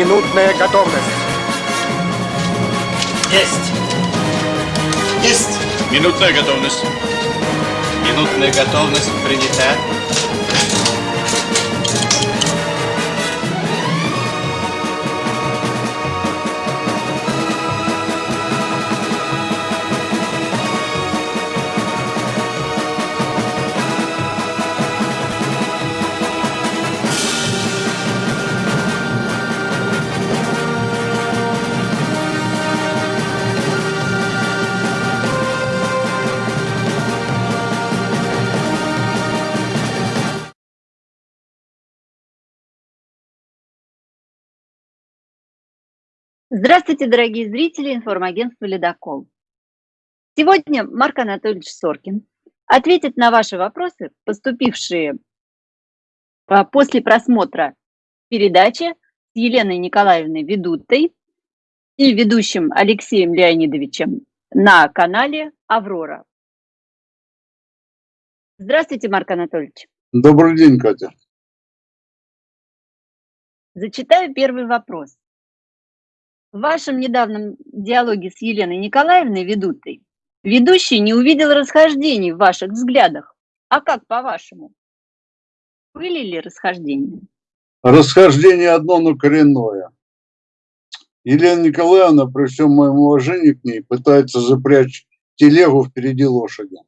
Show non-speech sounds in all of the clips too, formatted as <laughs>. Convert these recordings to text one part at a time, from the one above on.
Минутная готовность. Есть. Есть. Минутная готовность. Минутная готовность принята. Здравствуйте, дорогие зрители информагентства «Ледокол». Сегодня Марк Анатольевич Соркин ответит на ваши вопросы, поступившие а, после просмотра передачи с Еленой Николаевной Ведутой и ведущим Алексеем Леонидовичем на канале «Аврора». Здравствуйте, Марк Анатольевич. Добрый день, Катя. Зачитаю первый вопрос. В вашем недавнем диалоге с Еленой Николаевной Ведутой ведущий не увидел расхождений в ваших взглядах. А как по-вашему? Были ли расхождения? Расхождение одно, но коренное. Елена Николаевна, при всем моем уважении к ней, пытается запрячь телегу впереди лошади.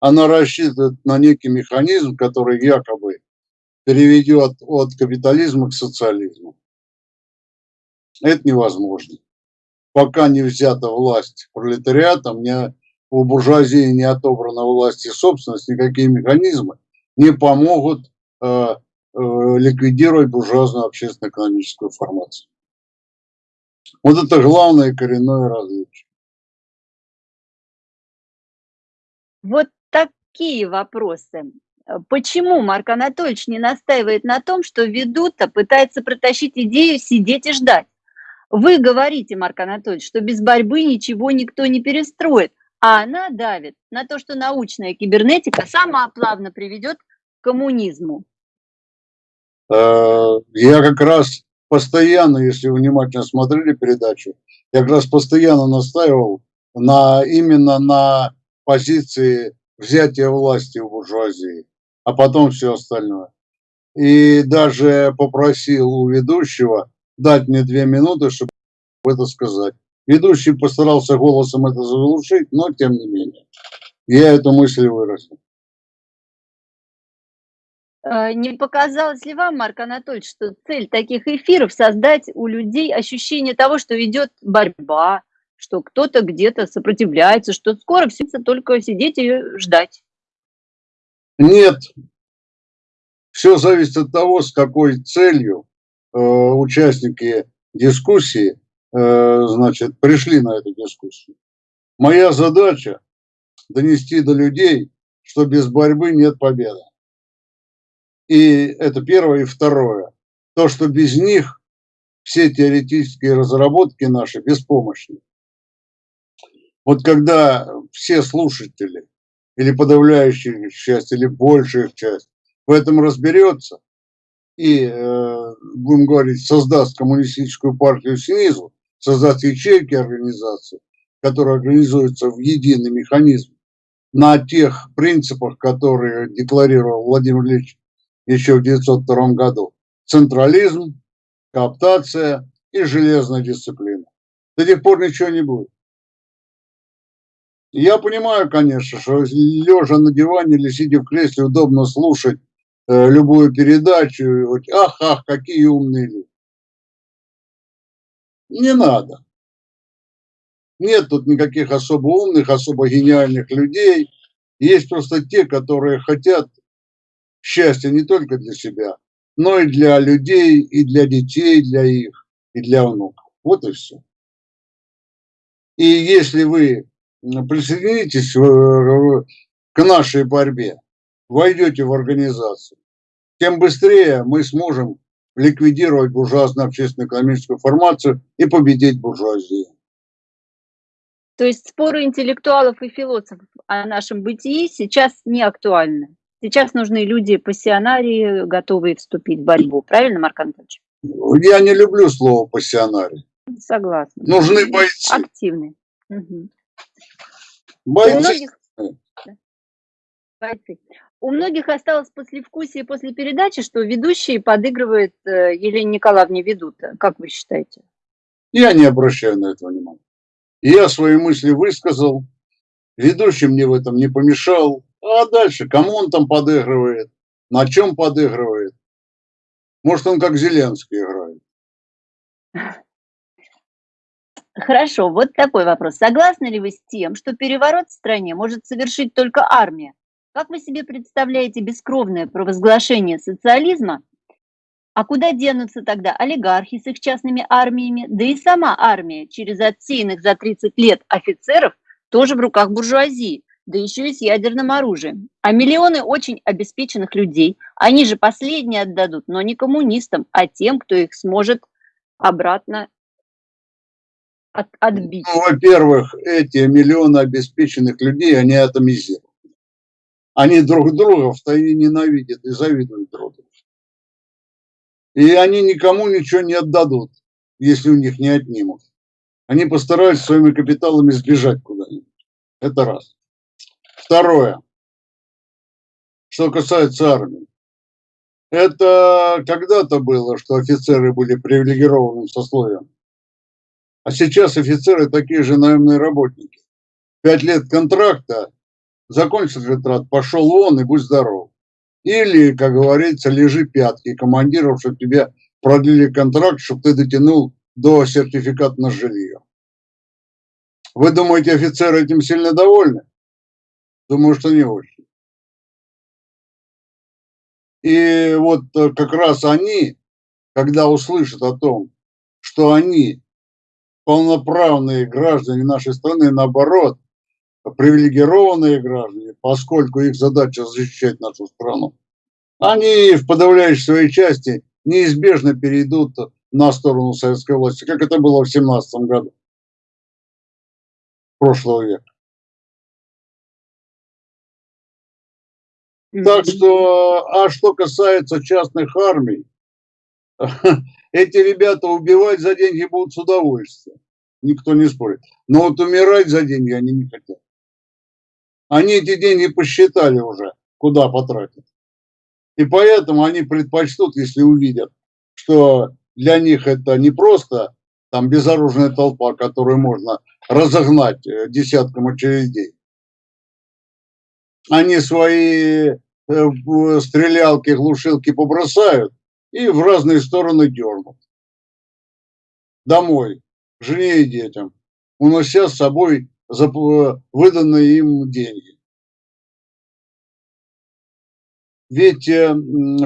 Она рассчитывает на некий механизм, который якобы переведет от капитализма к социализму. Это невозможно. Пока не взята власть пролетариатом, не, у буржуазии не отобрана власть и собственность, никакие механизмы не помогут э, э, ликвидировать буржуазную общественно-экономическую формацию. Вот это главное коренное различие. Вот такие вопросы. Почему Марк Анатольевич не настаивает на том, что ведут-то пытается протащить идею сидеть и ждать? Вы говорите, Марк Анатольевич, что без борьбы ничего никто не перестроит, а она давит на то, что научная кибернетика сама плавно приведет к коммунизму. Э, я как раз постоянно, если вы внимательно смотрели передачу, я как раз постоянно настаивал на, именно на позиции взятия власти у буржуазии, а потом все остальное. И даже попросил у ведущего дать мне две минуты, чтобы это сказать. Ведущий постарался голосом это заглушить, но тем не менее. Я эту мысль выразил. Э, не показалось ли вам, Марк Анатольевич, что цель таких эфиров создать у людей ощущение того, что идет борьба, что кто-то где-то сопротивляется, что скоро все только сидеть и ждать? Нет. Все зависит от того, с какой целью участники дискуссии, э, значит, пришли на эту дискуссию. Моя задача донести до людей, что без борьбы нет победы. И это первое. И второе. То, что без них все теоретические разработки наши беспомощны. Вот когда все слушатели, или подавляющая часть, или большая часть в этом разберется, и, э, будем говорить, создаст коммунистическую партию снизу, создаст ячейки организации, которые организуются в единый механизм на тех принципах, которые декларировал Владимир Ильич еще в 1902 году. Централизм, кооптация и железная дисциплина. До тех пор ничего не будет. Я понимаю, конечно, что лежа на диване или сидя в кресле удобно слушать любую передачу, ах, ах, какие умные люди. Не надо. Нет тут никаких особо умных, особо гениальных людей. Есть просто те, которые хотят счастья не только для себя, но и для людей, и для детей, для их, и для внуков. Вот и все. И если вы присоединитесь к нашей борьбе, войдете в организацию, тем быстрее мы сможем ликвидировать буржуазную общественно-экономическую формацию и победить буржуазию. То есть споры интеллектуалов и философов о нашем бытии сейчас не актуальны? Сейчас нужны люди пассионарии, готовые вступить в борьбу. Правильно, Марк Анатольевич? Я не люблю слово пассионарий. Согласна. Нужны бойцы. Активные. Мгм. У Бойцы. многих... Бойцы. У многих осталось послевкусие после передачи, что ведущий подыгрывает э, Елене Николаевне Ведута. Как вы считаете? Я не обращаю на это внимания. Я свои мысли высказал, ведущий мне в этом не помешал. А дальше, кому он там подыгрывает, на чем подыгрывает. Может, он как Зеленский играет. Хорошо, вот такой вопрос. Согласны ли вы с тем, что переворот в стране может совершить только армия? Как вы себе представляете бескровное провозглашение социализма? А куда денутся тогда олигархи с их частными армиями, да и сама армия через отсеянных за 30 лет офицеров тоже в руках буржуазии, да еще и с ядерным оружием. А миллионы очень обеспеченных людей, они же последние отдадут, но не коммунистам, а тем, кто их сможет обратно от, отбить. Ну, во-первых, эти миллионы обеспеченных людей, они атомизированы. Они друг друга в тайне ненавидят и завидуют друг другу. И они никому ничего не отдадут, если у них не отнимут. Они постараются своими капиталами сбежать куда-нибудь. Это раз. Второе. Что касается армии. Это когда-то было, что офицеры были привилегированным сословием. А сейчас офицеры такие же наемные работники. Пять лет контракта, закончил контракт, пошел вон и будь здоров. Или, как говорится, лежи пятки командиров, чтобы тебе продлили контракт, чтобы ты дотянул до сертификата на жилье. Вы думаете, офицеры этим сильно довольны? Думаю, что не очень. И вот э, как раз они, когда услышат о том, что они полноправные граждане нашей страны, наоборот, привилегированные граждане, поскольку их задача защищать нашу страну, они в подавляющей своей части неизбежно перейдут на сторону советской власти, как это было в 17 году прошлого века. Так что, а что касается частных армий, <laughs> эти ребята убивать за деньги будут с удовольствием. Никто не спорит. Но вот умирать за деньги они не хотят. Они эти деньги посчитали уже, куда потратить. И поэтому они предпочтут, если увидят, что для них это не просто там безоружная толпа, которую можно разогнать э, десятком очередей. Они свои э, стрелялки, глушилки побросают и в разные стороны дернут. Домой, жене и детям, унося с собой выданные им деньги. Ведь э,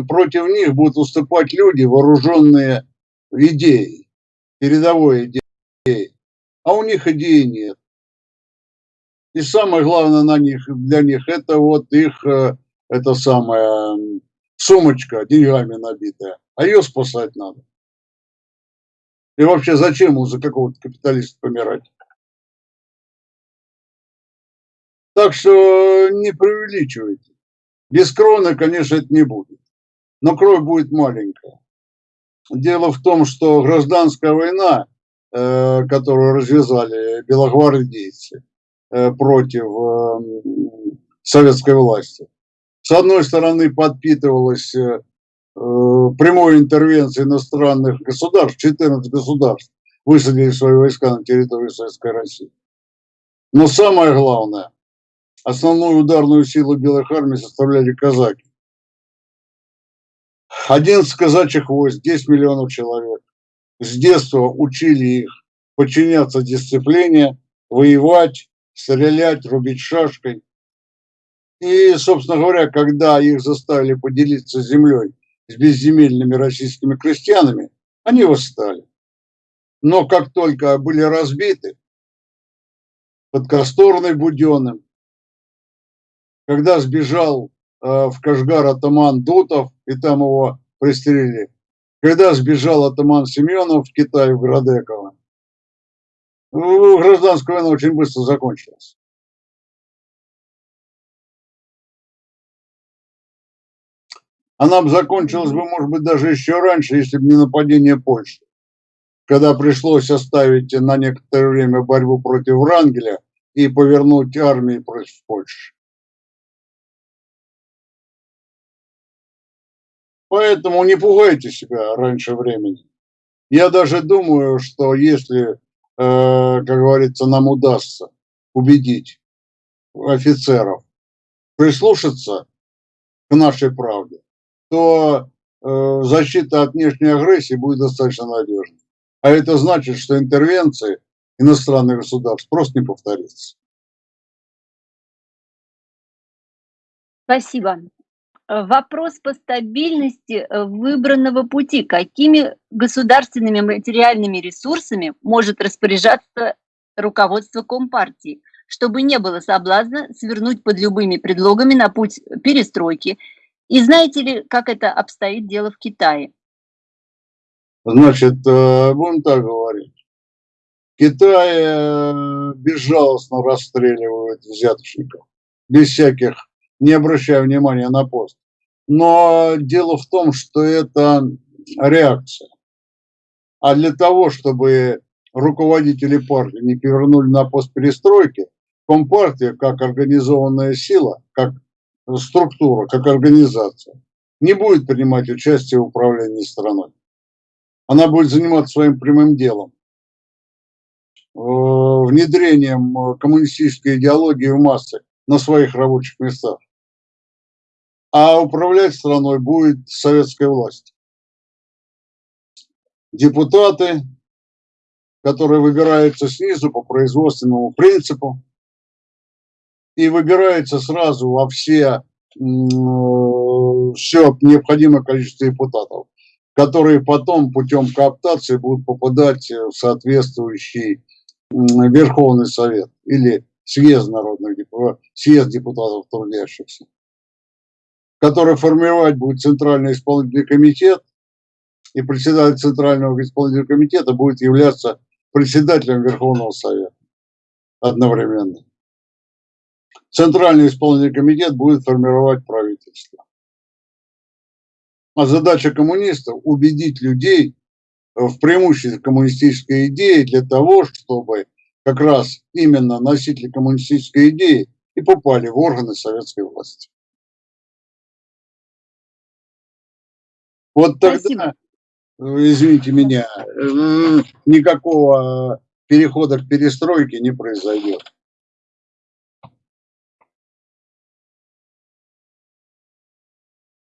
против них будут выступать люди, вооруженные идеей, передовой идеей, а у них идеи нет. И самое главное на них, для них это вот их, э, это самая сумочка деньгами набитая, а ее спасать надо. И вообще зачем за какого-то капиталиста помирать? Так что не преувеличивайте. Без кроны, конечно, это не будет. Но кровь будет маленькая. Дело в том, что гражданская война, э, которую развязали белогвардейцы э, против э, советской власти, с одной стороны подпитывалась прямой интервенцией иностранных государств, 14 государств высадили свои войска на территории Советской России. Но самое главное, Основную ударную силу белых армий составляли казаки. 11 казачьих войск, 10 миллионов человек. С детства учили их подчиняться дисциплине, воевать, стрелять, рубить шашкой. И, собственно говоря, когда их заставили поделиться землей с безземельными российскими крестьянами, они восстали. Но как только были разбиты под Касторной Буденным, когда сбежал э, в Кашгар атаман Дутов, и там его пристрелили, когда сбежал атаман Семенов в Китай, в Градеково, ну, гражданская война очень быстро закончилась. Она бы закончилась бы, может быть, даже еще раньше, если бы не нападение Польши. Когда пришлось оставить на некоторое время борьбу против Врангеля и повернуть армии против Польши. Поэтому не пугайте себя раньше времени. Я даже думаю, что если, э, как говорится, нам удастся убедить офицеров прислушаться к нашей правде, то э, защита от внешней агрессии будет достаточно надежной. А это значит, что интервенции иностранных государств просто не повторится. Спасибо. Э, вопрос по стабильности э, выбранного пути. Какими государственными материальными ресурсами может распоряжаться руководство Компартии, чтобы не было соблазна свернуть под любыми предлогами на путь перестройки? И знаете ли, как это обстоит дело в Китае? Значит, э, будем так говорить. Китай безжалостно расстреливают взяточников, без всяких не обращая внимания на пост. Но дело в том, что это реакция. А для того, чтобы руководители партии не повернули на пост перестройки, Компартия, как организованная сила, как структура, как организация, не будет принимать участие в управлении страной. Она будет заниматься своим прямым делом, э, внедрением коммунистической идеологии в массы на своих рабочих местах а управлять страной будет советская власть. Депутаты, которые выбираются снизу по производственному принципу, и выбираются сразу во все, все необходимое количество депутатов, которые потом путем кооптации будут попадать в соответствующий Верховный Совет или съезд народных депутатов, съезд депутатов трудящихся который формировать будет Центральный исполнительный комитет, и председатель Центрального исполнительного комитета будет являться председателем Верховного Совета одновременно. Центральный исполнительный комитет будет формировать правительство. А задача коммунистов – убедить людей в преимуществе коммунистической идеи для того, чтобы как раз именно носители коммунистической идеи и попали в органы советской власти. Вот тогда, Спасибо. извините меня, никакого перехода к перестройке не произойдет.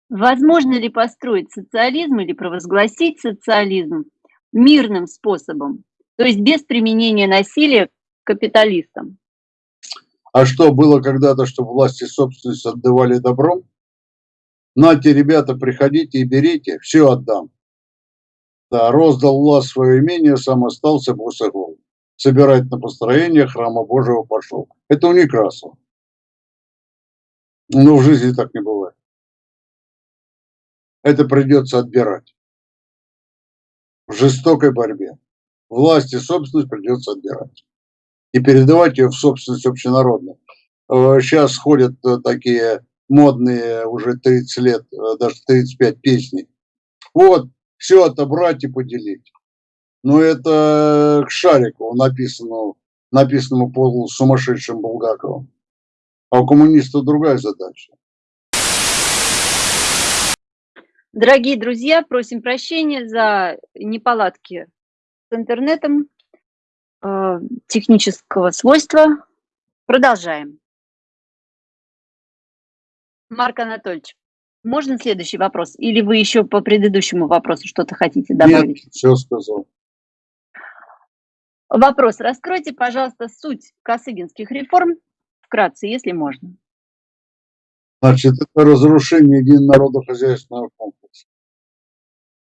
Возможно ли построить социализм или провозгласить социализм мирным способом, то есть без применения насилия капиталистам? А что, было когда-то, что власти собственность отдавали добром? Нате, ребята, приходите и берите, все отдам. Да, роздал власть свое имение, сам остался босогол. Собирать на построение храма Божьего пошел. Это у Некрасова. Но в жизни так не бывает. Это придется отбирать. В жестокой борьбе. Власть и собственность придется отбирать. И передавать ее в собственность общенародную. Сейчас э, ходят э, такие модные уже 30 лет, э, даже 35 песни. Вот, все отобрать и поделить. Но это к Шарику написано, написанному полу сумасшедшим Булгаковым. А у коммунистов другая задача. Дорогие друзья, просим прощения за неполадки с интернетом э, технического свойства. Продолжаем. Марк Анатольевич, можно следующий вопрос? Или вы еще по предыдущему вопросу что-то хотите добавить? Нет, все сказал. Вопрос. Раскройте, пожалуйста, суть косыгинских реформ вкратце, если можно. Значит, это разрушение единонародно-хозяйственного комплекса.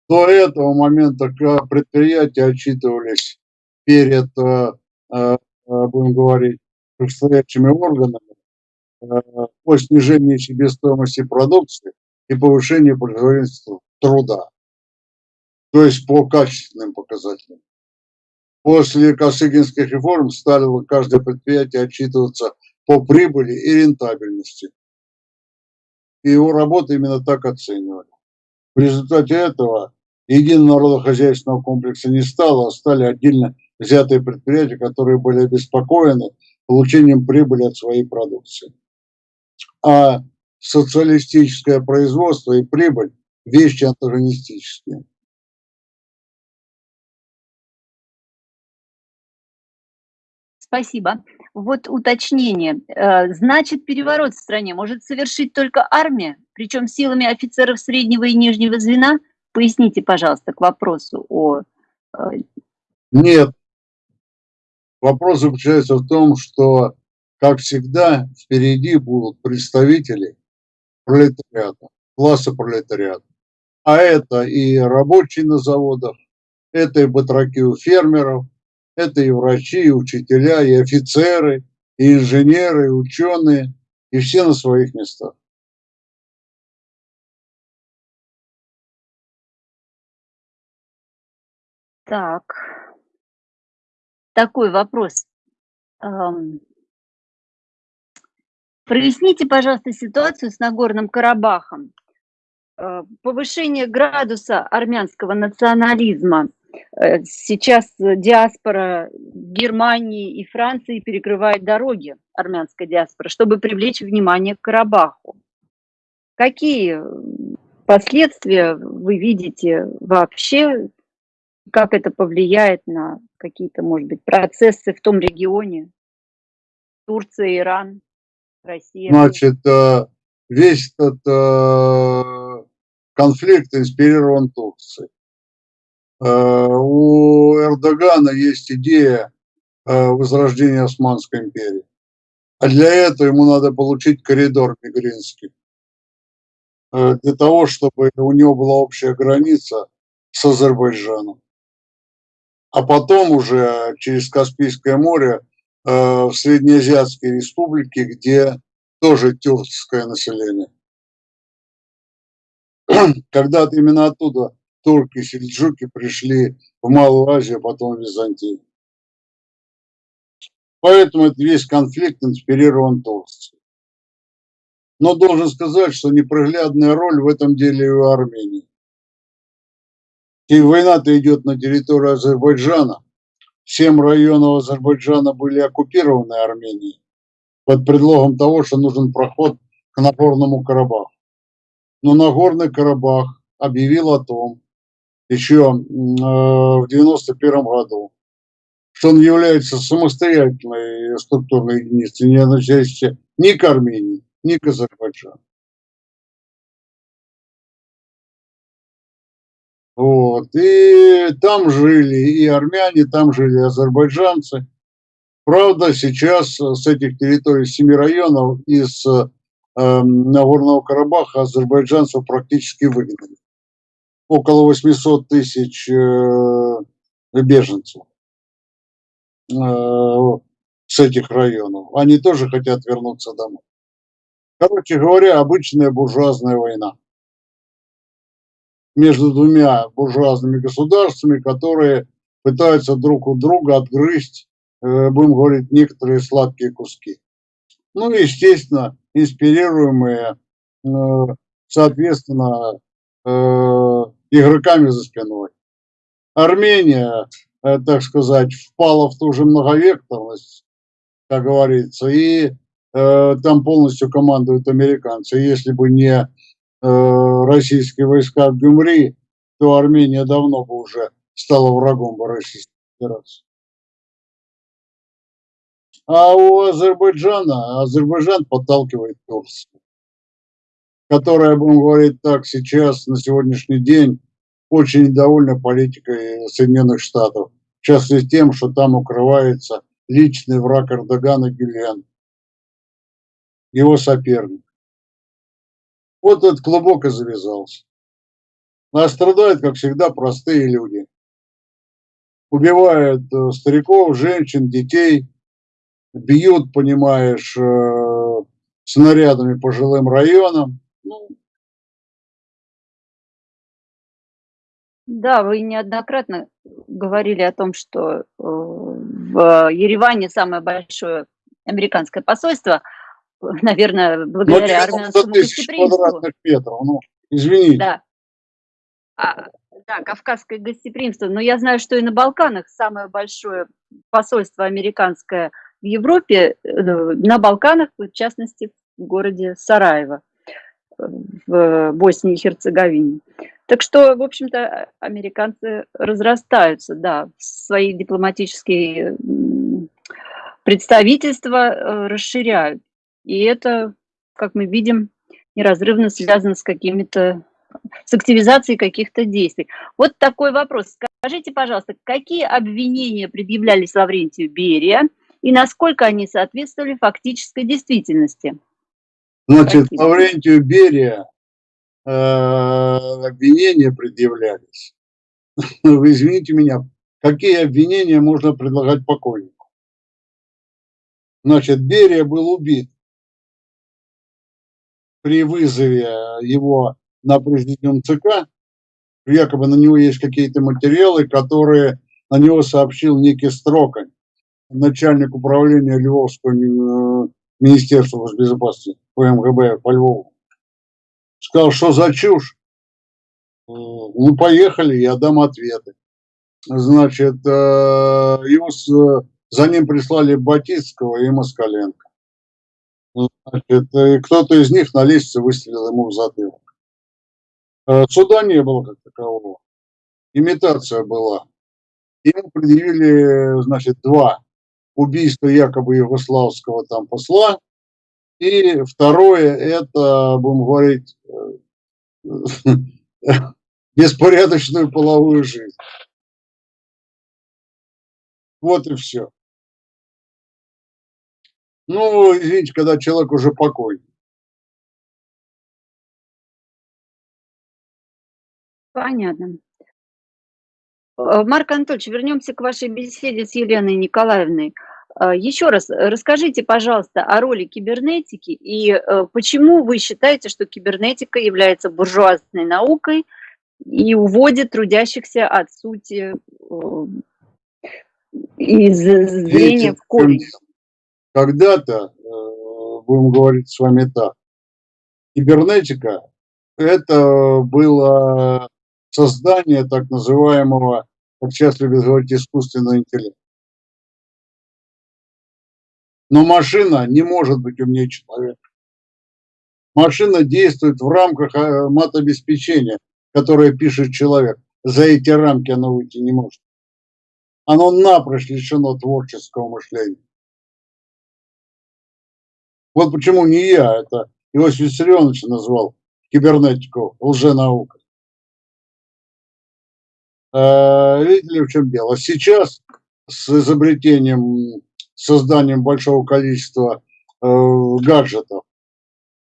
До этого момента предприятия отчитывались перед, э, э, будем говорить, предстоящими органами по снижению себестоимости продукции и повышению производительности труда, то есть по качественным показателям. После Косыгинских реформ стало каждое предприятие отчитываться по прибыли и рентабельности. и его работу именно так оценивали. В результате этого единого народохозяйственного комплекса не стало, а стали отдельно взятые предприятия, которые были обеспокоены получением прибыли от своей продукции. А социалистическое производство и прибыль – вещи антагонистические. Спасибо. Вот уточнение. Э, значит, переворот в стране может совершить только армия, причем силами офицеров среднего и нижнего звена? Поясните, пожалуйста, к вопросу о... Э, Нет. Вопрос заключается в том, что, как всегда, впереди будут представители пролетариата, класса пролетариата. А это и рабочие на заводах, это и батраки у фермеров, это и врачи, и учителя, и офицеры, и инженеры, и ученые, и все на своих местах. Так, такой вопрос. Проясните, пожалуйста, ситуацию с Нагорным Карабахом. Э, повышение градуса армянского национализма. Э, сейчас диаспора Германии и Франции перекрывает дороги, армянская диаспора, чтобы привлечь внимание к Карабаху. Какие последствия вы видите вообще как это повлияет на какие-то, может быть, процессы в том регионе? Турция, Иран, Россия. Значит, э, весь этот э, конфликт инспирирован Турцией. Э, у Эрдогана есть идея возрождения Османской империи. А для этого ему надо получить коридор Мигринский. Для того, чтобы у него была общая граница с Азербайджаном а потом уже через Каспийское море в Среднеазиатские республики, где тоже тюркское население. <clears throat> Когда-то именно оттуда турки, сельджуки пришли в Малую Азию, а потом в Византию. Поэтому это весь конфликт инспирирован Турцией. Но должен сказать, что неприглядная роль в этом деле у Армении. И война-то идет на территории Азербайджана. Семь районов Азербайджана были оккупированы Арменией под предлогом того, что нужен проход к Нагорному Карабаху. Но Нагорный Карабах объявил о том еще э, в 91 году, что он является самостоятельной структурной единицей, не относящейся ни к Армении, ни к Азербайджану. Вот. И там жили и армяне, там жили азербайджанцы. Правда, сейчас с этих территорий семи районов из э, Нагорного Карабаха азербайджанцев практически выгнали. Около 800 тысяч э, беженцев э, с этих районов. Они тоже хотят вернуться домой. Короче говоря, обычная буржуазная война между двумя буржуазными государствами, которые пытаются друг у друга отгрызть, э, будем говорить, некоторые сладкие куски. Ну и, естественно, инспирируемые, э, соответственно, э, игроками за спиной. Армения, так сказать, впала в ту же многовекторность, как говорится, и там полностью командуют американцы. Если бы не российские войска в Гюмри, то Армения давно бы уже стала врагом Российской Федерации. А у Азербайджана, Азербайджан подталкивает Турцию, которая, будем говорить так, сейчас, на сегодняшний день, очень недовольна политикой Соединенных Штатов. В частности тем, что там укрывается личный враг Эрдогана Гюльен, его соперник. Вот этот клубок и завязался. А страдают, как всегда, простые люди. Убивают э, стариков, женщин, детей, бьют, понимаешь, э, снарядами по жилым районам. Ну, Да, вы неоднократно говорили о том, что э, в Ереване самое большое американское посольство – <laughs> наверное, Ну, благодаря 90 армянскому гостеприимству. метров, ну, извините. Да. А, да, кавказское гостеприимство. Но я знаю, что и на Балканах самое большое посольство американское в Европе, э, на Балканах, в частности, в городе Сараево, в Боснии и Херцеговине. Так что, в общем-то, американцы разрастаются, да, свои дипломатические представительства э, расширяют. И это, как мы видим, неразрывно связано с какими-то с активизацией каких-то действий. Вот такой вопрос. Скажите, пожалуйста, какие обвинения предъявлялись Лаврентию Берия и насколько они соответствовали фактической действительности? Значит, Какие? Лаврентию Берия э, обвинения предъявлялись. <laughs> Вы извините меня, какие обвинения можно предлагать покойнику? Значит, Берия был убит при вызове его на президиум ЦК. Якобы на него есть какие-то материалы, которые на него сообщил некий Строкань, начальник управления Львовского э, Министерства госбезопасности по МГБ по Львову. Сказал, что за чушь? Э, Ну, поехали, я дам ответы. Значит, э, его за ним прислали Батицкого и Москаленко. Значит, кто-то из них на лестнице выстрелил ему в затылок. Э, Суда не было как такового. Имитация была. Ему предъявили, значит, два убийства якобы югославского там посла. И второе, это, будем говорить, э, <laughs> беспорядочную половую жизнь. Вот и все. Ну, извините, когда человек уже покойный. Понятно. Э, Марк Анатольевич, вернемся к вашей беседе с Еленой Николаевной. Э, Еще раз расскажите, пожалуйста, о роли кибернетики и э, почему вы считаете, что кибернетика является буржуазной наукой и уводит трудящихся от сути из зрения в корень. Когда-то, э, будем говорить с вами так, кибернетика – это было создание так называемого, как сейчас любят говорить, искусственного интеллекта. Но машина не может быть умнее человека. Машина действует в рамках э, матобеспечения, которое пишет человек. За эти рамки оно выйти не может. Оно напрочь лишено творческого мышления. Вот почему не я, это Иосиф Виссарионович назвал кибернетику лженаукой. Э, Видите ли, в чем дело? Сейчас с изобретением, созданием большого количества э, гаджетов,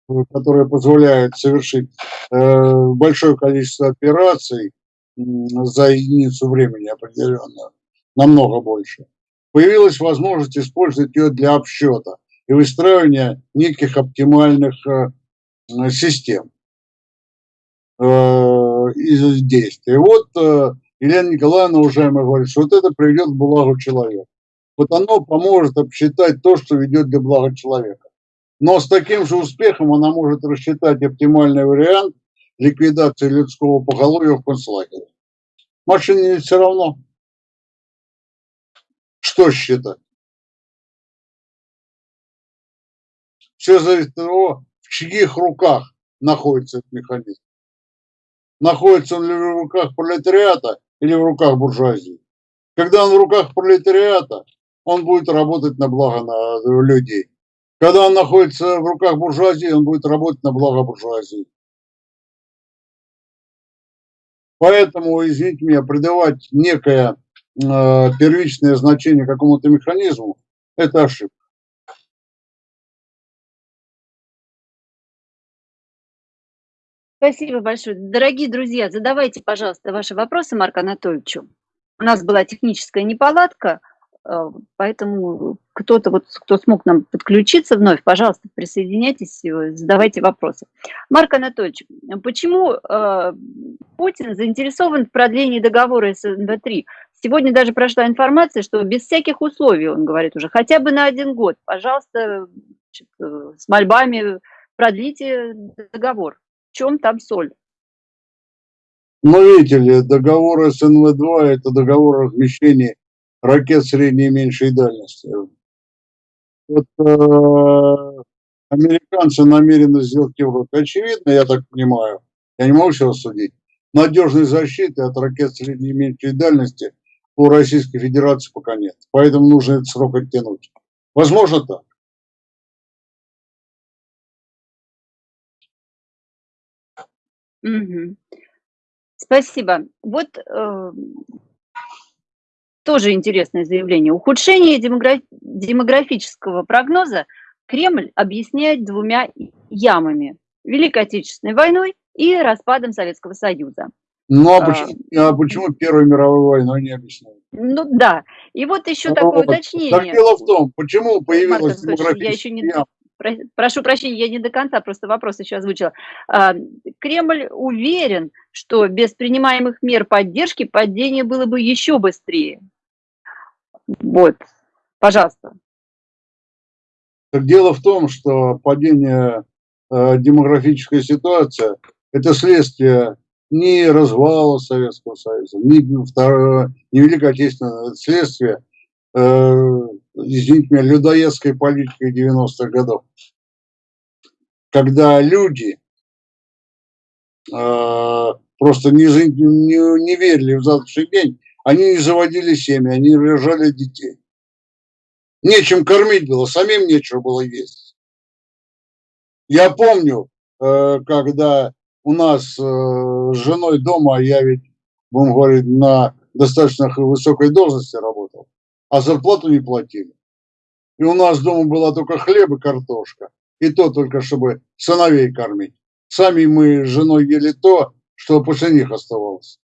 э, которые позволяют совершить э, большое количество операций м, за единицу времени определенную, намного больше, появилась возможность использовать ее для обсчета и выстраивания неких оптимальных э, э, систем э, из действий. Вот Елена Николаевна, уважаемая, говорит, что вот это приведет к благу человека. Вот оно поможет обсчитать то, что ведет для блага человека. Но с таким же успехом она может рассчитать оптимальный вариант ликвидации людского поголовья в концлагере. Машине все равно. Что считать? Все зависит от того, в чьих руках находится этот механизм. Находится он ли в руках пролетариата или в руках буржуазии. Когда он в руках пролетариата, он будет работать на благо людей. Когда он находится в руках буржуазии, он будет работать на благо буржуазии. Поэтому, извините меня, придавать некое э, первичное значение какому-то механизму – это ошибка. Спасибо большое. Дорогие друзья, задавайте, пожалуйста, ваши вопросы Марку Анатольевичу. У нас была техническая неполадка, э, поэтому кто-то, вот, кто смог нам подключиться вновь, пожалуйста, присоединяйтесь, э, задавайте вопросы. Марк Анатольевич, почему э, Путин заинтересован в продлении договора СНВ-3? Сегодня даже прошла информация, что без всяких условий, он говорит уже, хотя бы на один год, пожалуйста, с мольбами продлите договор. Чем там соль? Ну, видите ли, договор СНВ-2 – это договор о размещении ракет средней и меньшей дальности. Вот э, американцы намерены сделать Европу. Очевидно, я так понимаю, я не могу сейчас судить, надежной защиты от ракет средней и меньшей дальности у Российской Федерации пока нет. Поэтому нужно этот срок оттянуть. Возможно так. Угу. Спасибо. Вот э, тоже интересное заявление. Ухудшение демограф... демографического прогноза Кремль объясняет двумя ямами. Великой Отечественной войной и распадом Советского Союза. Ну, а почему, а почему Первой мировой войной не объясняют? Ну да. И вот еще ну, такое уточнение. Так дело в том, почему появилась демографическая я еще не... яма. Прошу прощения, я не до конца, просто вопрос еще озвучила. А, Кремль уверен, что без принимаемых мер поддержки падение было бы еще быстрее. Вот, пожалуйста. Дело в том, что падение э, демографической ситуации – это следствие не развала Советского Союза, не, второе, не Великой Отечественной, следствие, э, меня, людоедской политики 90-х годов. Когда люди э, просто не, не, не верили в завтрашний день, они не заводили семьи, они рожали детей. Нечем кормить было, самим нечего было есть. Я помню, э, когда у нас э, с женой дома, я ведь, будем говорить, на достаточно высокой должности работал, а зарплату не платили. И у нас дома была только хлеб и картошка. И то только, чтобы сыновей кормить. Сами мы с женой ели то, что после них оставалось.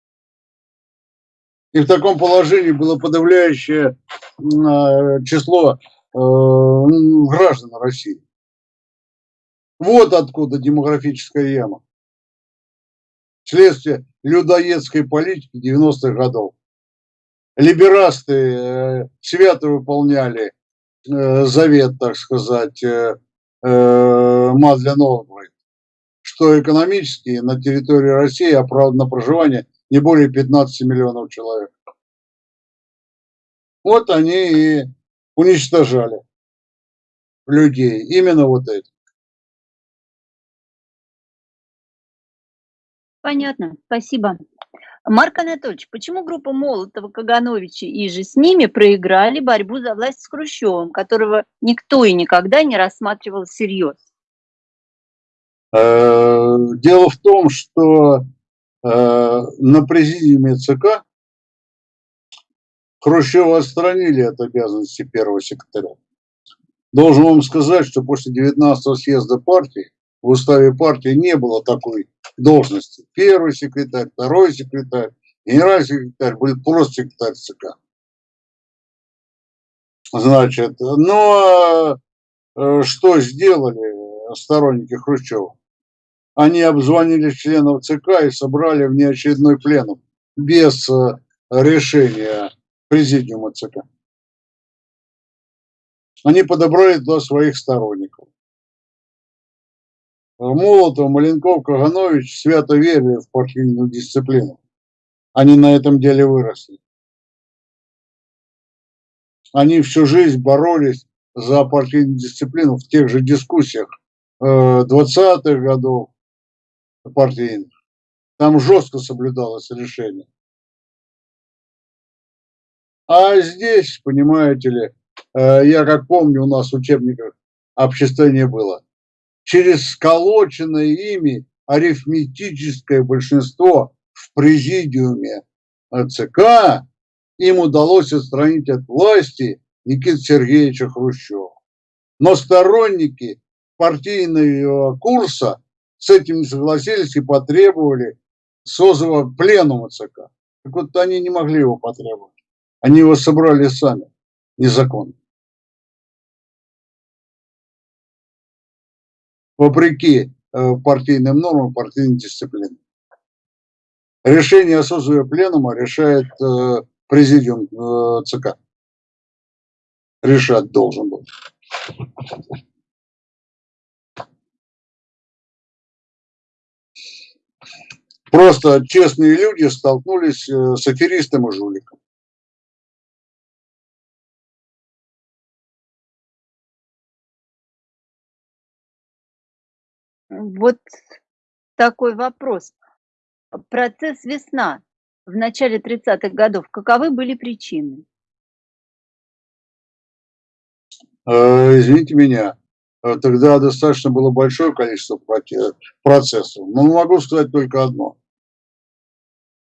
И в таком положении было подавляющее а, число э, граждан России. Вот откуда демографическая яма. Следствие людоедской политики 90-х годов. Либерасты э, свято выполняли э, завет, так сказать, Мадля Новгород, что экономически на территории России оправдано проживание не более 15 миллионов человек. Вот они и уничтожали людей, именно вот эти. Понятно, спасибо. Марк Анатольевич, почему группа Молотова, Кагановича и же с ними проиграли борьбу за власть с Хрущевым, которого никто и никогда не рассматривал всерьез? Э, дело в том, что Э, на президиуме ЦК Хрущева отстранили от обязанности первого секретаря. Должен вам сказать, что после 19-го съезда партии в уставе партии не было такой должности. Первый секретарь, второй секретарь, генеральный секретарь, будет просто секретарь ЦК. Значит, но э, что сделали сторонники Хрущева? они обзвонили членов ЦК и собрали внеочередной пленум без э, решения президиума ЦК. Они подобрали туда своих сторонников. Молотов, Маленков, Каганович свято верили в партийную дисциплину. Они на этом деле выросли. Они всю жизнь боролись за партийную дисциплину в тех же дискуссиях 20-х э, годов, партийных. Там жестко соблюдалось решение. А здесь, понимаете ли, э, я как помню, у нас в учебниках обществление было. Через сколоченное ими арифметическое большинство в президиуме ЦК им удалось отстранить от власти Никита Сергеевича Хрущева. Но сторонники партийного курса с этим не согласились и потребовали созыва пленума ЦК. Так вот они не могли его потребовать. Они его собрали сами, незаконно. вопреки э, партийным нормам, партийной дисциплине. Решение о созыве пленума решает э, президиум э, ЦК. Решать должен был. Просто честные люди столкнулись с аферистом и жуликом. Вот такой вопрос. Процесс «Весна» в начале 30-х годов, каковы были причины? Э, Извините меня, э, тогда достаточно было большое количество процессов. Но могу сказать только одно.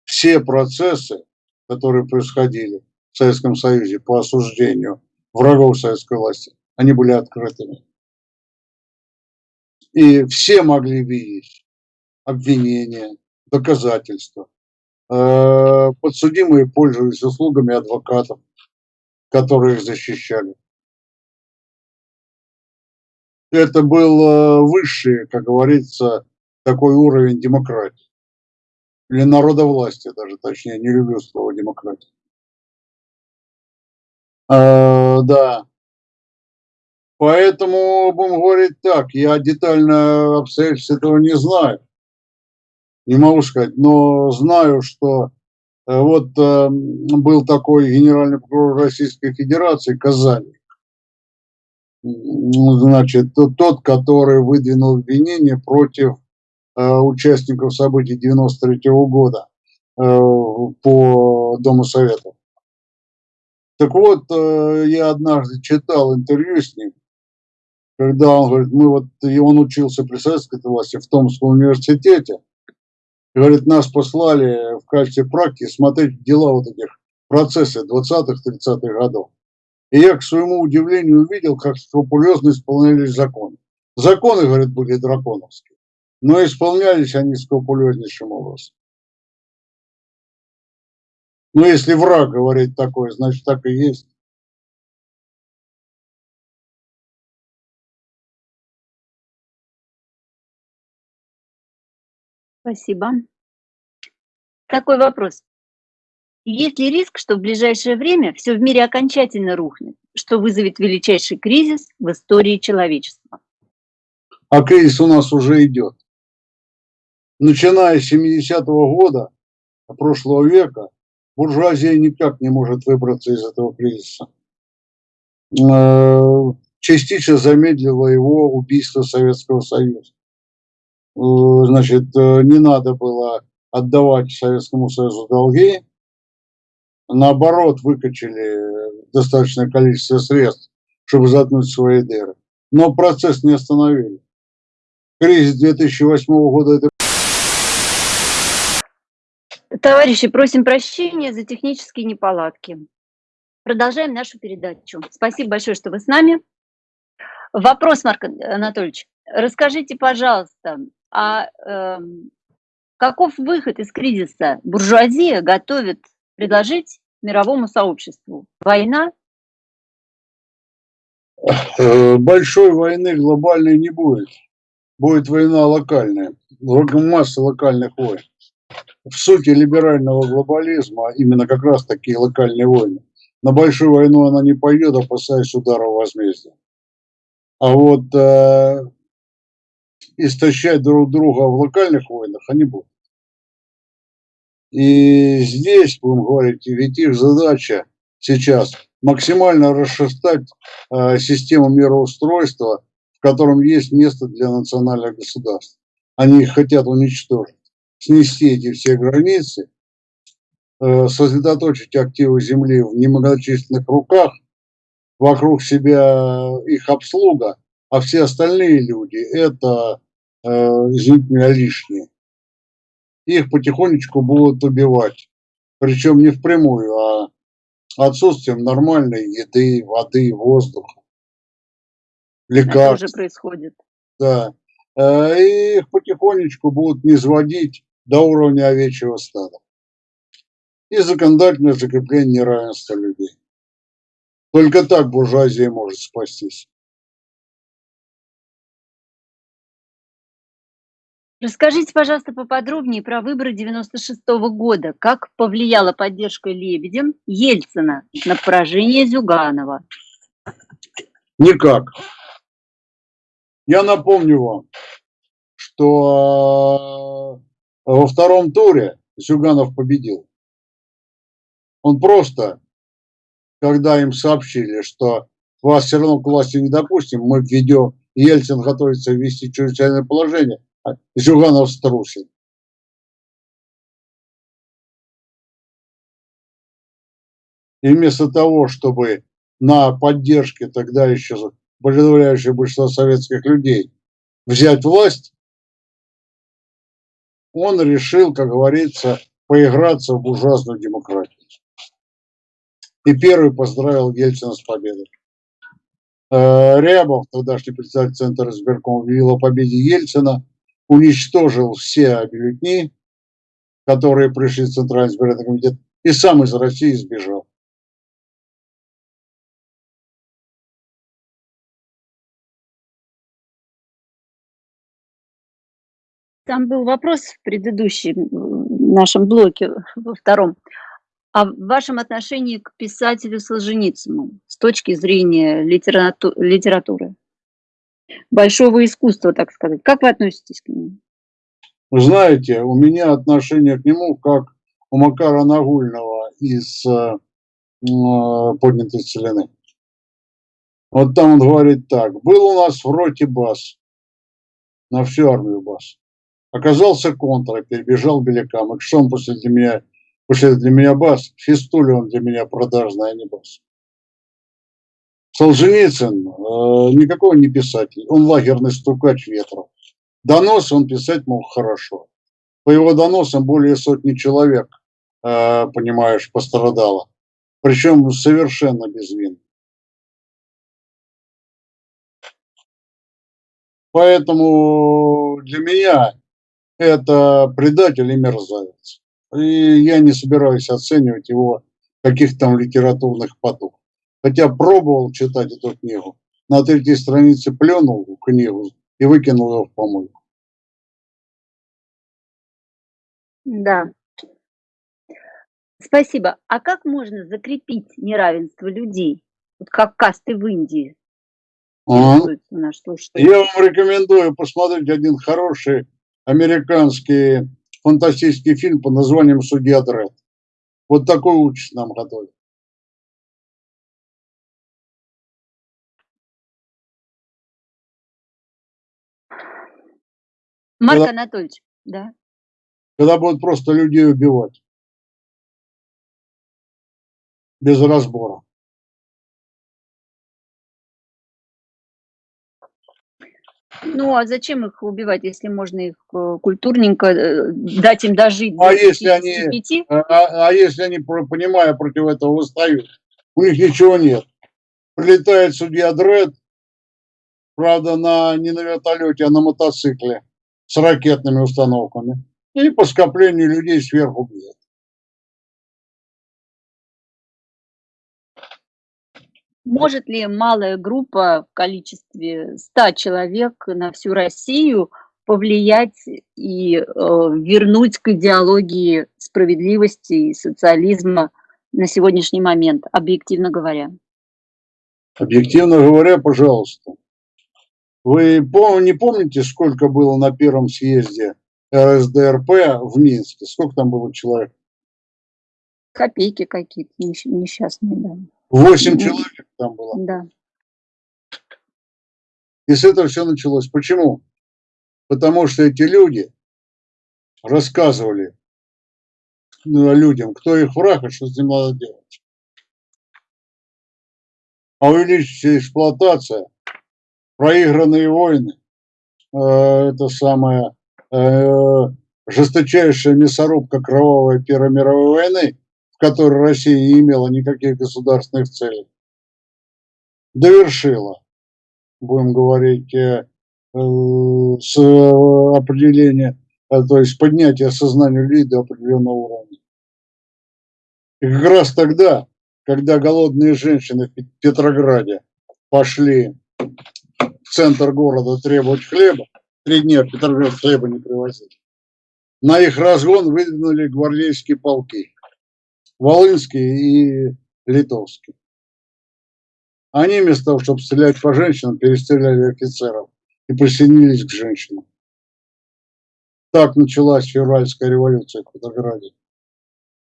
Все процессы, которые происходили в Советском Союзе по осуждению врагов советской власти, они были открытыми. И все могли видеть обвинения, доказательства. Э, Подсудимые пользовались услугами адвокатов, которые их защищали. Это был э, высший, как говорится, такой уровень демократии. Или народовластия даже, точнее, не люблю слово демократия. Э, да. Поэтому, будем говорить так, я детально обстоятельств этого не знаю. Не могу сказать, но знаю, что э, вот э, был такой генеральный прокурор Российской Федерации Казани. М, Значит, тот- который выдвинул обвинение против э, участников событий 93 года э, по Дому Советов. Так вот, я однажды читал интервью с ним, когда он говорит, мы вот, и он учился при советской власти в Томском университете, говорит, нас послали в качестве практики смотреть дела вот этих процессы 20-х, 30-х годов. И я, к своему удивлению, увидел, как скрупулезно исполнялись законы. Законы, говорит, были драконовские, но исполнялись они скрупулезнейшим образом. Ну, если враг говорит такое, значит, так и есть. Спасибо. Такой вопрос. Есть ли риск, что в ближайшее время все в мире окончательно рухнет, что вызовет величайший кризис в истории человечества? А кризис у нас уже идет. Начиная с 70-го года прошлого века, буржуазия никак не может выбраться из этого кризиса. Э, Частично замедлило его убийство Советского Союза. Э, Значит, э, не надо было отдавать Советскому Союзу долги, наоборот, выкачали достаточное количество средств, чтобы заткнуть свои дыры. Но процесс не остановили. Кризис 2008 года это Товарищи, просим прощения за технические неполадки. Продолжаем нашу передачу. Спасибо большое, что вы с нами. Вопрос, Марк Анатольевич. Расскажите, пожалуйста, а эм, каков выход из кризиса буржуазия готовит предложить мировому сообществу? Война? Э, большой войны глобальной не будет. Будет война локальная, масса локальных войн. В сути либерального глобализма именно как раз такие локальные войны. На большую войну она не пойдет, опасаясь удара возмездия. А вот э, истощать друг друга в локальных войнах они будут. И здесь, будем говорить, ведь их задача сейчас максимально расшатать э, систему мироустройства, в котором есть место для национальных государств. Они хотят уничтожить, снести эти все границы, э, сосредоточить активы Земли в немногочисленных руках, вокруг себя их обслуга, а все остальные люди – это, извините меня, лишние. Их потихонечку будут убивать. Причем не впрямую, а отсутствием нормальной еды, воды, воздуха, Это лекарств. уже происходит. Да. Э, И их потихонечку будут низводить до уровня овечьего стада. И законодательное закрепление неравенства людей. Только так буржуазия может спастись. Расскажите, пожалуйста, поподробнее про выборы 96 года. Как повлияла поддержка Лебедем Ельцина на поражение Зюганова? Никак. Я напомню вам, что во втором туре Зюганов победил. Он просто, когда им сообщили, что вас все равно к власти не допустим, мы введем, Ельцин готовится ввести чрезвычайное положение, Зюганов струсил. И вместо того, чтобы на поддержке тогда еще подавляющее большинство советских людей взять власть, он решил, как говорится, поиграться в буржуазную демократию. И первый поздравил Ельцина с победой. Э, Рябов, тогдашний председатель Центра избирком, объявил о победе Ельцина, уничтожил все бюллетни, которые пришли в Центральный избирательный комитет, и сам из России сбежал. Там был вопрос в предыдущем нашем блоке, во втором, о вашем отношении к писателю Солженицыну с точки зрения литерату литературы, большого искусства, так сказать. Как вы относитесь к нему? Знаете, у меня отношение к нему как у Макара Нагульного из э, поднятой целины. Вот там он говорит так. Был у нас в роте бас, на всю армию бас. Оказался контра, перебежал белякам. И что он после для меня, после для меня бас? Фистуля он для меня продажный, а не бас. Солженицын э, никакой не писатель, он лагерный стукач ветра. Донос он писать мог хорошо. По его доносам более сотни человек, э, понимаешь, пострадало. Причем совершенно безвинно. Поэтому для меня это предатель и мерзавец. И я не собираюсь оценивать его каких там литературных потух. Хотя пробовал читать эту книгу. На третьей странице пленул книгу и выкинул ее в помойку. Да. Спасибо. А как можно закрепить неравенство людей? Вот как касты в Индии. А? Наш Я вам рекомендую посмотреть один хороший американский фантастический фильм под названием «Судья Дред». Вот такой участь нам готовит. Марк когда, Анатольевич, да. Когда будут просто людей убивать. Без разбора. Ну, а зачем их убивать, если можно их э, культурненько э, дать им дожить? А если они, а, а, а если они, понимая, против этого восстают, у них ничего нет. Прилетает судья Дред, правда, на, не на вертолете, а на мотоцикле с ракетными установками. И по скоплению людей сверху бьет. Может ли малая группа в количестве 100 человек на всю Россию повлиять и э, вернуть к идеологии справедливости и социализма на сегодняшний момент, объективно говоря? Объективно говоря, пожалуйста. Вы не помните, сколько было на первом съезде РСДРП в Минске? Сколько там было человек? Копейки какие-то несчастные, да. Восемь человек там было. Да. И с этого все началось. Почему? Потому что эти люди рассказывали ну, людям, кто их враг и что с ним надо делать. А увеличивается эксплуатация, проигранные войны, э, это самая э, жесточайшая мясорубка кровавой Первой мировой войны, в которой Россия не имела никаких государственных целей, довершила, будем говорить, э, э, с определения, то есть поднятия сознания людей до определенного уровня. И как раз тогда, когда голодные женщины в Петрограде пошли центр города требовать хлеба, три дня Петроград хлеба не привозили, на их разгон выдвинули гвардейские полки. Волынский и Литовский. Они вместо того, чтобы стрелять по женщинам, перестреляли офицеров и присоединились к женщинам. Так началась февральская революция в Петрограде,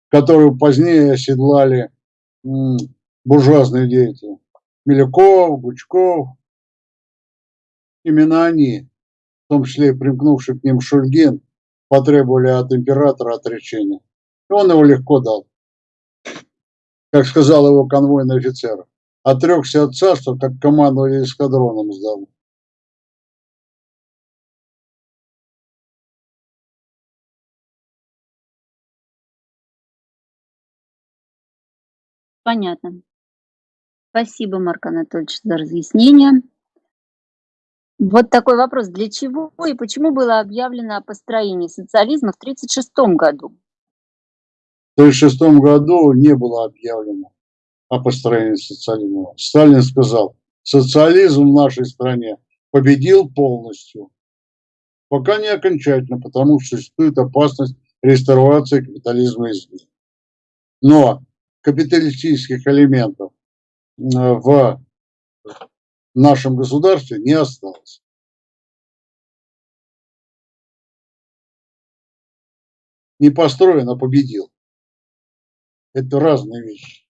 которую позднее оседлали буржуазные деятели. Милюков, Гучков. Именно они, в том числе и примкнувший к ним Шульгин, потребовали от императора отречения. И он его легко дал. Как сказал его конвойный офицер, отрекся от царства, как командовали эскадроном сдал. Понятно. Спасибо, Марк Анатольевич, за разъяснение. Вот такой вопрос. Для чего и почему было объявлено о построении социализма в 1936 году? В 1936 году не было объявлено о построении социализма. Сталин сказал, социализм в нашей стране победил полностью. Пока не окончательно, потому что существует опасность реставрации капитализма извне. Но капиталистических элементов э, в нашем государстве не осталось. Не построен, а победил. Это разные вещи.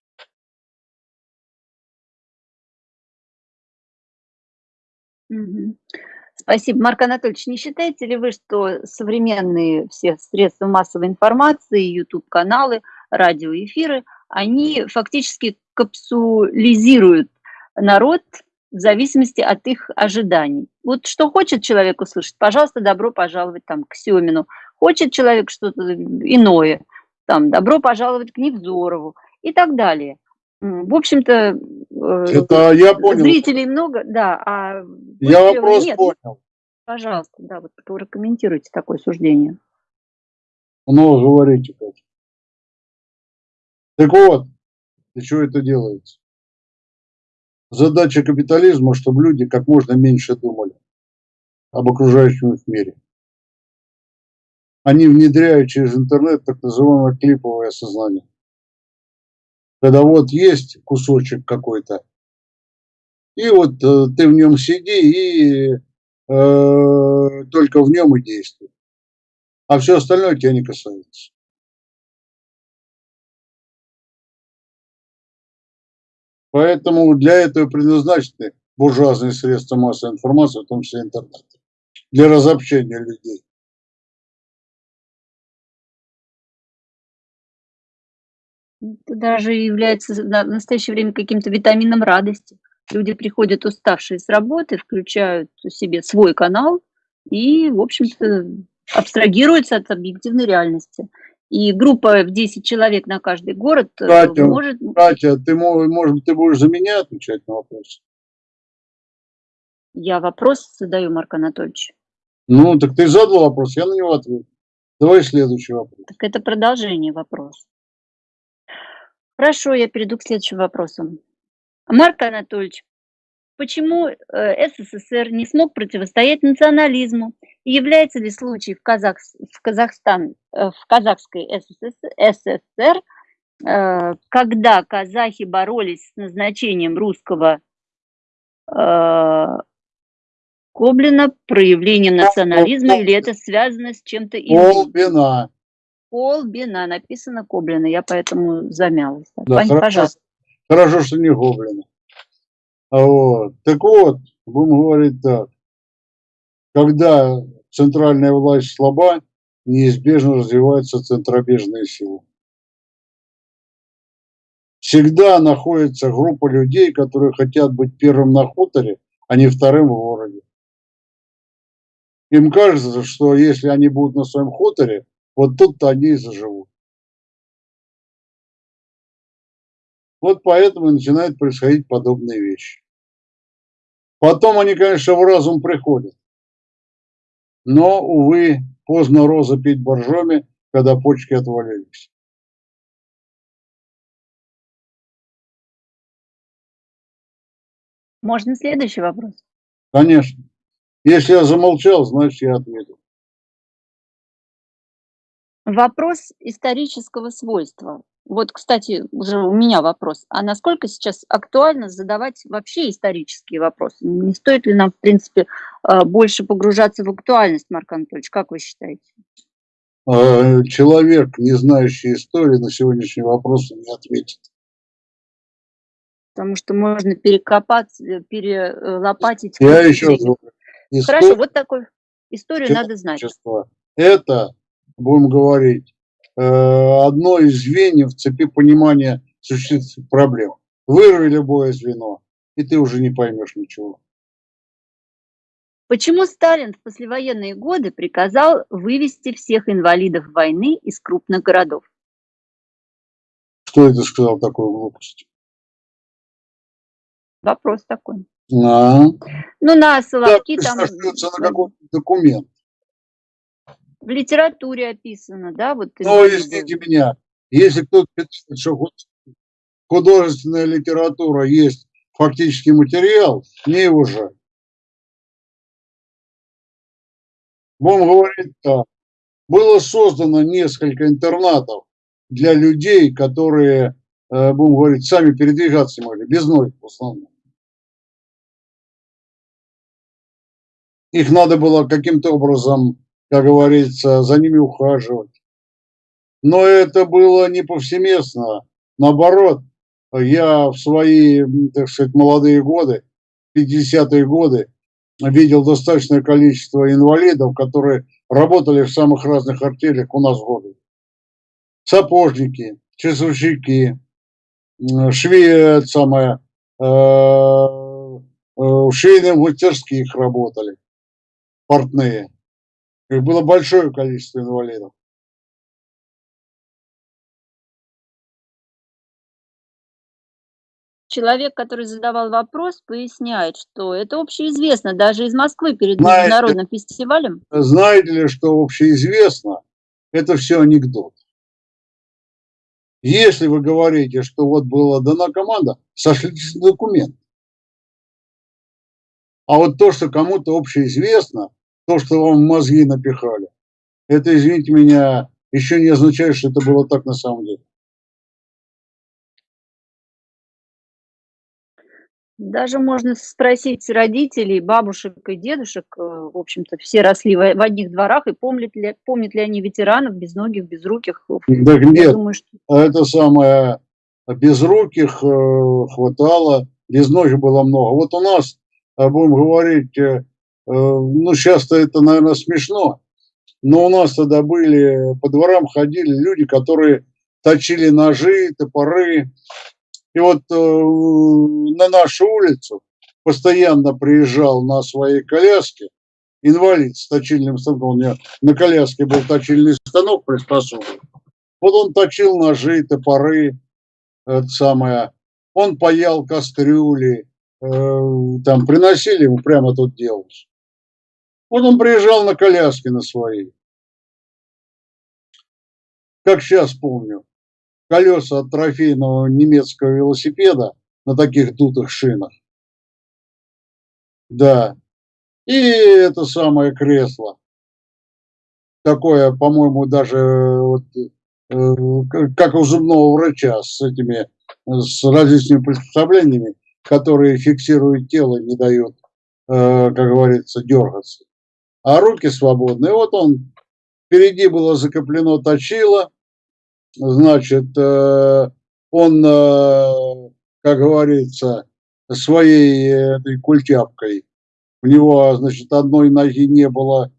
Спасибо. Марк Анатольевич, не считаете ли вы, что современные все средства массовой информации, YouTube-каналы, радиоэфиры, они фактически капсулизируют народ в зависимости от их ожиданий? Вот что хочет человек услышать, пожалуйста, добро пожаловать там к Семину. Хочет человек что-то иное, там, добро пожаловать к Невзорову и так далее. В общем-то, э, Это я понял. зрителей много, да, а Я вопрос нет. понял. Пожалуйста, да, вот прокомментируйте такое суждение. Много говорите, Катя. Так вот, для чего это делается? Задача капитализма, чтобы люди как можно меньше думали об окружающем их мире. Они внедряют через интернет так называемое клиповое сознание. Когда вот есть кусочек какой-то, и вот э, ты в нем сиди и э, только в нем и действуй. А все остальное тебя не касается. Поэтому для этого предназначены буржуазные средства массовой информации, в том числе интернет, для разобщения людей. Это даже является в настоящее время каким-то витамином радости. Люди приходят уставшие с работы, включают себе свой канал и, в общем-то, абстрагируются от объективной реальности. И группа в 10 человек на каждый город э, Катя, может... Катя, ты, мо- может, быть, ты будешь за меня отвечать на вопрос? Я вопрос задаю, Марк Анатольевич. Ну, так ты задал вопрос, я на него отвечу. Давай следующий вопрос. Так это продолжение вопроса. Хорошо, я перейду к следующему вопросу. Марк Анатольевич, почему э, СССР не смог противостоять национализму? И является ли случай в, Казах, в, Казахстан, э, в казахской СССР, СССР, э, когда казахи боролись с назначением русского Коблина, проявлением национализма, или это связано с чем-то иным? Колбина. Колбина, написано Коблина, я поэтому замялась. Да, Пань, хорошо. пожалуйста. Хорошо, что не гоблина. А вот. Так вот, будем говорить так. Когда центральная власть слаба, неизбежно развиваются центробежные силы. Всегда находится группа людей, которые хотят быть первым на хуторе, а не вторым в городе. Им кажется, что если они будут на своем хуторе, вот тут-то они и заживут. Вот поэтому и начинают происходить подобные вещи. Потом они, конечно, в разум приходят. Но, увы, поздно роза пить боржоми, когда почки отвалились. Можно следующий вопрос? Конечно. Если я замолчал, значит, я ответил. Вопрос исторического свойства. Вот, кстати, уже у меня вопрос. А насколько сейчас актуально задавать вообще исторические вопросы? Не стоит ли нам, в принципе, а, больше погружаться в актуальность, Марк Анатольевич? Как вы считаете? А, человек, не знающий истории, на сегодняшний вопрос не ответит. Потому что можно перекопаться, э, перелопатить. Я еще говорю, Хорошо, вот такой историю надо знать. Это, будем говорить, одно из звеньев в цепи понимания существенных проблем. Вырви любое звено, и ты уже не поймешь ничего. Почему Сталин в послевоенные годы приказал вывести всех инвалидов войны из крупных городов? Кто это сказал такую глупость? Вопрос такой. А? Ну, на Соловки Да, там на какой документ. В литературе описано, да? Вот Но инвалиды. извините меня, если кто-то считает, что худ- художественная литература есть фактический материал, его жаль. Будем говорить так. Было создано несколько интернатов для людей, которые, э, будем говорить, сами передвигаться могли, без ноги в основном. Их надо было каким-то образом, как говорится, за ними ухаживать. Но это было не повсеместно. Наоборот, я в свои, так сказать, молодые годы, 50-е годы, видел достаточное количество инвалидов, которые работали в самых разных артелях у нас в городе. Сапожники, часовщики, швеи, самое, э, э, в швейных мастерских работали, портные. Их было большое количество инвалидов. Человек, который задавал вопрос, поясняет, что это общеизвестно даже из Москвы перед Знаете- международным фестивалем. Знаете ли, что общеизвестно, это все анекдот. Если вы говорите, что вот была дана команда, сошлитесь на документ. А вот то, что кому-то общеизвестно, то, что вам мозги напихали, это, извините меня, еще не означает, что это было так на самом деле. Даже можно спросить родителей, бабушек и дедушек, э, в общем-то, все росли в одних дворах, и помнят ли, помнят ли они ветеранов, безногих, безруких. Я нет, думаю, что а это самое безруких э, хватало, безногих было много. Вот у нас, э, будем говорить, ну сейчас-то это, наверное, смешно, но у нас тогда были, по дворам ходили люди, которые точили ножи, топоры. И вот э, на нашу улицу постоянно приезжал на своей коляске инвалид с точильным станком. У него на коляске был точильный станок приспособлен. Вот он точил ножи, топоры, это самое. Он паял кастрюли, э, там приносили ему прямо тут делалось. Вот он приезжал на коляске на своей. Как сейчас помню, колеса от трофейного немецкого велосипеда на таких дутых шинах. Да. И это самое кресло. Такое, по-моему, даже вот, э, как у зубного врача с этими, с различными приспособлениями, которые фиксируют тело, не дают, э, как говорится, дергаться. А руки свободные. Вот он, впереди было закреплено точило, значит, э, он, э, как говорится, своей этой культяпкой, у него, значит, одной ноги не было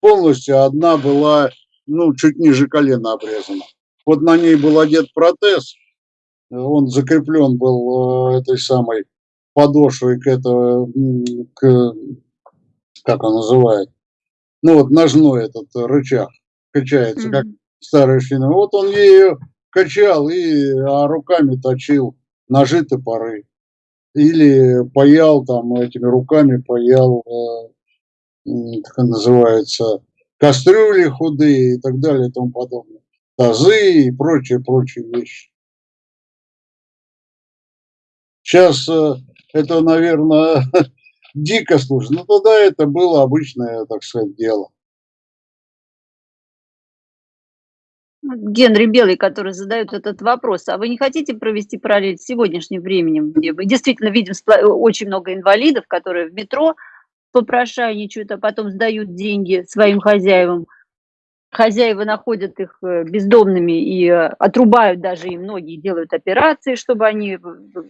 полностью, а одна была, ну, чуть ниже колена обрезана. Вот на ней был одет протез, он закреплен был э, этой самой подошвой к этого, м, к, как он называет, ну вот ножной этот рычаг качается, как Мгм. старая шина. Вот он ею качал и а руками точил ножи, топоры. Или паял там этими руками, паял, э, как называется, кастрюли худые и так далее и тому подобное. Тазы и прочие, прочие вещи. Сейчас э, это, наверное, <laughs> дико слушать, но тогда это было обычное, так сказать, дело. Генри Белый, который задает этот вопрос, а вы не хотите провести параллель с сегодняшним временем, где мы действительно видим спла- очень много инвалидов, которые в метро попрошайничают, а потом сдают деньги своим хозяевам. Хозяева находят их э, бездомными и э, отрубают даже им ноги, делают операции, чтобы они э,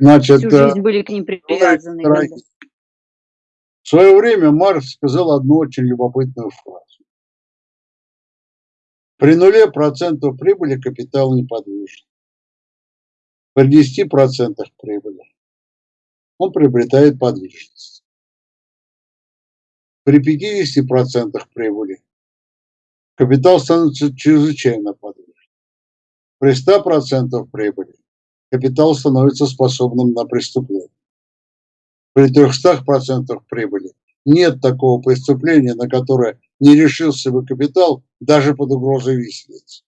Значит, всю э, жизнь были к ним привязаны. дорогие, в свое время Маркс сказал одну очень любопытную фразу. При нуле процентов прибыли капитал неподвижен. При 10 процентах прибыли он приобретает подвижность. При 50 процентах прибыли капитал становится чрезвычайно подвижным. При 100 процентов прибыли капитал становится способным на преступление. При 300 процентах прибыли нет такого преступления, на которое не решился бы капитал даже под угрозой виселицы.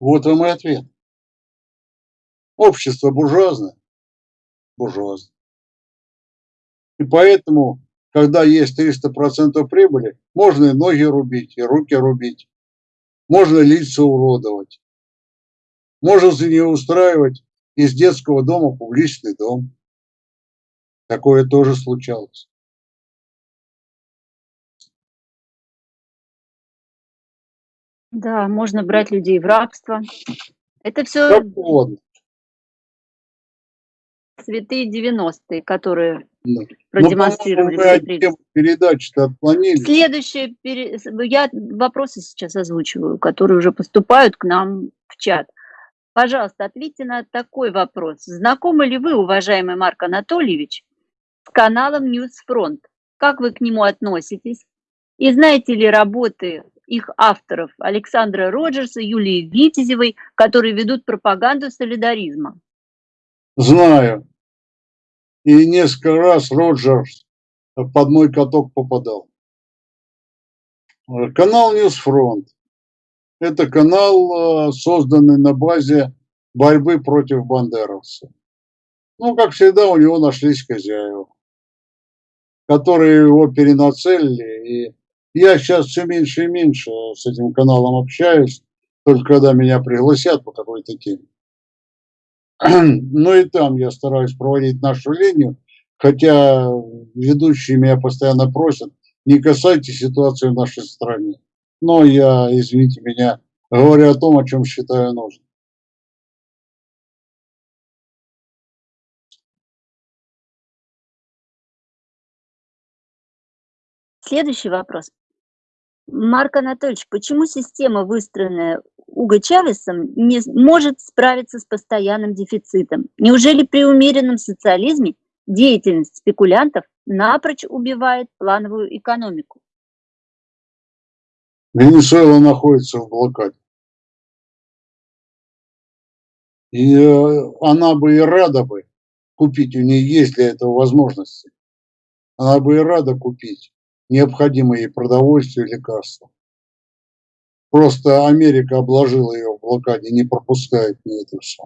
Вот вам и ответ. Общество буржуазное. Буржуазное. И поэтому, когда есть 300% прибыли, можно и ноги рубить, и руки рубить. Можно лица уродовать. Можно за нее устраивать из детского дома публичный дом. Такое тоже случалось. Да, можно брать людей в рабство. Это все угодно. святые 90-е, которые Да. Ну, продемонстрировали темы передачи-то отклонились. Следующее, пере- я вопросы сейчас озвучиваю, которые уже поступают к нам в чат. Пожалуйста, ответьте на такой вопрос. Знакомы ли вы, уважаемый Марк Анатольевич, с каналом Newsfront? Как вы к нему относитесь? И знаете ли работы их авторов Александра Роджерса, Юлии Витязевой, которые ведут пропаганду солидаризма? Знаю. И несколько раз Роджерс под мой каток попадал. Канал News Front. Это канал, э, созданный на базе борьбы против бандеровцев. Ну, как всегда, у него нашлись хозяева, которые его перенацелили. И я сейчас все меньше и меньше с этим каналом общаюсь, только когда меня пригласят по какой-то теме. <clears throat> Ну и там я стараюсь проводить нашу линию, хотя ведущие меня постоянно просят, не касайте ситуации в нашей стране. Но я, извините меня, говорю о том, о чем считаю нужным. Следующий вопрос. Марк Анатольевич, почему система, выстроенная Уго Чавесом, не может справиться с постоянным дефицитом? Неужели при умеренном социализме деятельность спекулянтов напрочь убивает плановую экономику? Венесуэла находится в блокаде. И э, она бы и рада бы купить, у нее есть для этого возможности. Она бы и рада купить необходимые ей продовольствие и лекарства. Просто Америка обложила ее в блокаде, не пропускает мне это все.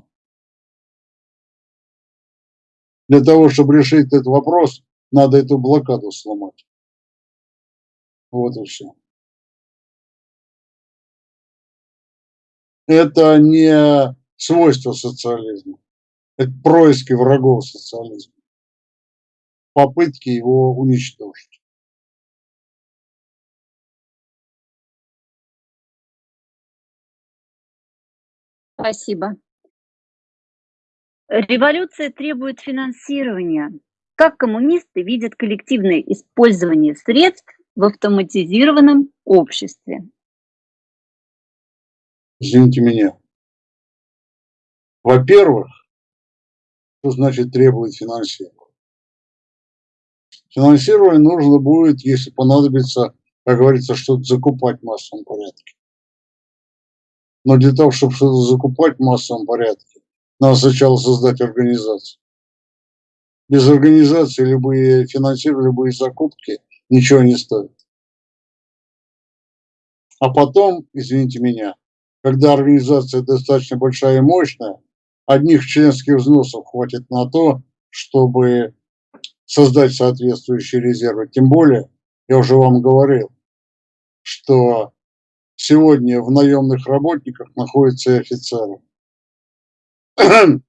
Для того, чтобы решить этот вопрос, надо эту блокаду сломать. Вот и все. Это не свойство социализма. Это происки врагов социализма. Попытки его уничтожить. Спасибо. Революция требует финансирования. Как коммунисты видят коллективное использование средств в автоматизированном обществе? Извините меня. Во-первых, что значит требует финансирования? Финансирование нужно будет, если понадобится, как говорится, что-то закупать в массовом порядке. Но для того, чтобы что-то закупать в массовом порядке, надо сначала создать организацию. Без организации любые финансирования, любые закупки ничего не стоят. А потом, извините меня, когда организация достаточно большая и мощная, одних членских взносов хватит на то, чтобы создать соответствующие резервы. Тем более, я уже вам говорил, что сегодня в наемных работниках находятся и офицеры. <clears throat>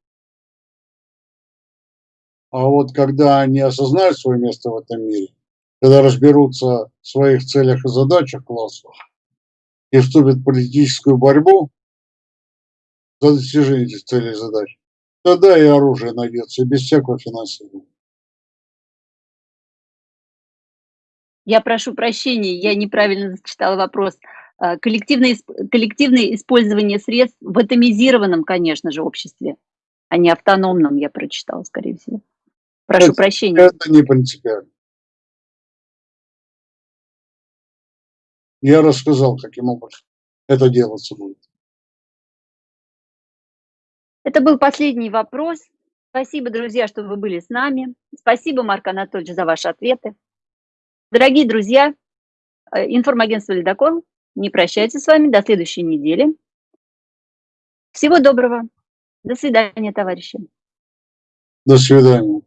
А вот когда они осознают свое место в этом мире, когда разберутся в своих целях и задачах классовых и вступят в политическую борьбу за достижение этих целей и задач, тогда и оружие найдется, без всякого финансирования. Я прошу прощения, я неправильно зачитала вопрос. А, коллективное, коллективное использование средств в атомизированном, конечно же, обществе, а не автономном, я прочитала, скорее всего. Прошу это, прощения. Это не принципиально. Я рассказал, каким образом это делаться будет. Это был последний вопрос. Спасибо, друзья, что вы были с нами. Спасибо, Марк Анатольевич, за ваши ответы. Дорогие друзья, э, информагентство «Ледокол» не прощается с вами до следующей недели. Всего доброго. До свидания, товарищи. До свидания.